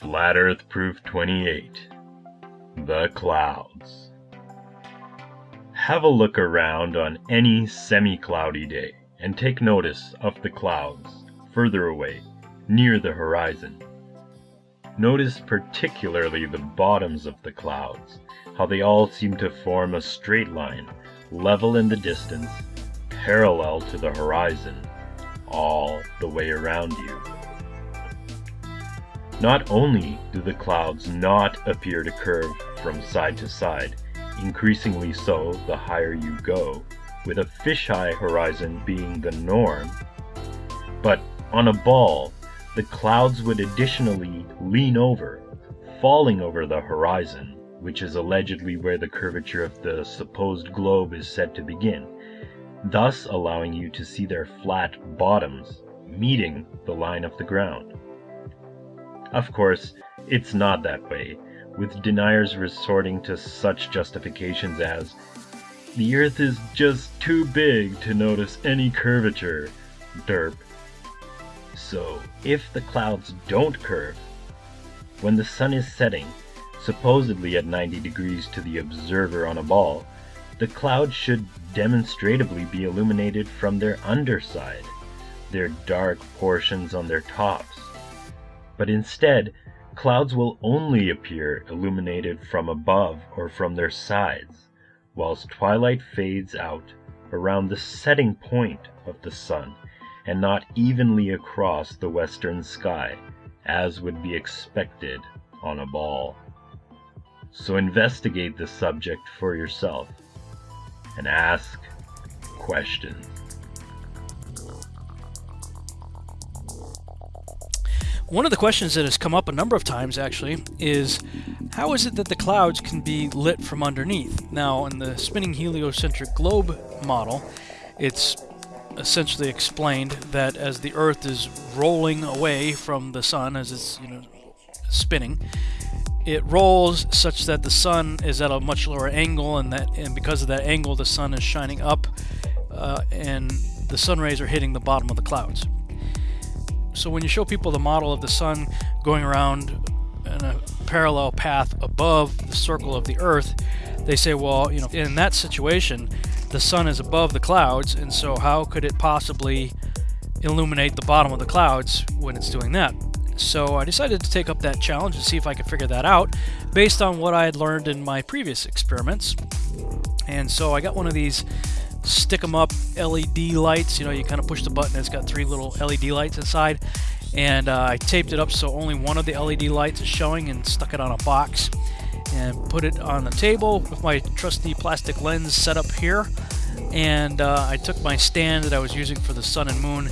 Flat Earth Proof 28 The Clouds. Have a look around on any semi cloudy day and take notice of the clouds further away, near the horizon. Notice particularly the bottoms of the clouds, how they all seem to form a straight line, level in the distance, parallel to the horizon, all the way around you. Not only do the clouds not appear to curve from side to side, increasingly so the higher you go, with a fisheye horizon being the norm, but on a ball, the clouds would additionally lean over, falling over the horizon, which is allegedly where the curvature of the supposed globe is said to begin, thus allowing you to see their flat bottoms meeting the line of the ground. Of course, it's not that way, with deniers resorting to such justifications as, the Earth is just too big to notice any curvature, derp. So, if the clouds don't curve, when the sun is setting, supposedly at 90 degrees to the observer on a ball, the clouds should demonstratively be illuminated from their underside, their dark portions on their tops but instead, clouds will only appear illuminated from above or from their sides, whilst twilight fades out around the setting point of the sun and not evenly across the western sky, as would be expected on a ball. So investigate the subject for yourself and ask questions. One of the questions that has come up a number of times actually is how is it that the clouds can be lit from underneath? Now, in the spinning heliocentric globe model, it's essentially explained that as the Earth is rolling away from the sun as it's you know spinning, it rolls such that the sun is at a much lower angle, and that and because of that angle, the sun is shining up, uh, and the sun rays are hitting the bottom of the clouds. So when you show people the model of the sun going around in a parallel path above the circle of the earth, they say, well, you know, in that situation, the sun is above the clouds, and so how could it possibly illuminate the bottom of the clouds when it's doing that? So I decided to take up that challenge and see if I could figure that out based on what I had learned in my previous experiments. And so I got one of these stick them up LED lights. You know, you kind of push the button, it's got three little LED lights inside. And uh, I taped it up so only one of the LED lights is showing and stuck it on a box and put it on the table with my trusty plastic lens set up here. And uh, I took my stand that I was using for the sun and moon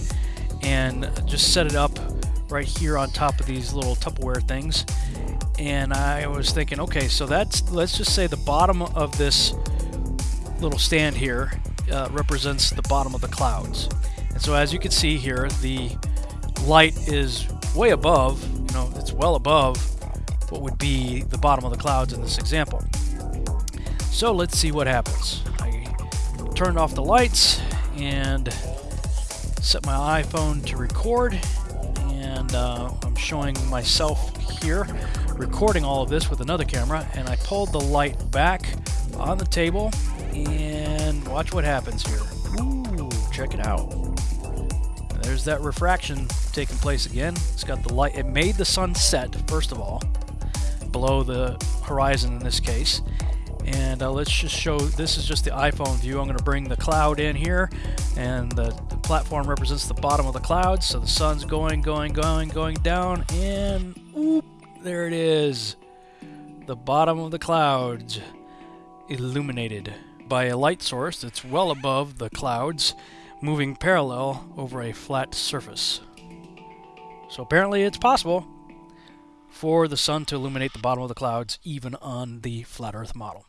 and just set it up right here on top of these little Tupperware things. And I was thinking, okay, so that's, let's just say the bottom of this little stand here uh, represents the bottom of the clouds. And so as you can see here, the light is way above, you know, it's well above what would be the bottom of the clouds in this example. So let's see what happens. I turned off the lights and set my iPhone to record and uh, I'm showing myself here recording all of this with another camera and I pulled the light back on the table and watch what happens here. Ooh, check it out. There's that refraction taking place again. It's got the light. It made the sun set, first of all, below the horizon in this case. And uh, let's just show, this is just the iPhone view. I'm going to bring the cloud in here, and the, the platform represents the bottom of the cloud. So the sun's going, going, going, going down, and oop, there it is. The bottom of the clouds illuminated by a light source that's well above the clouds, moving parallel over a flat surface. So apparently it's possible for the sun to illuminate the bottom of the clouds even on the flat earth model.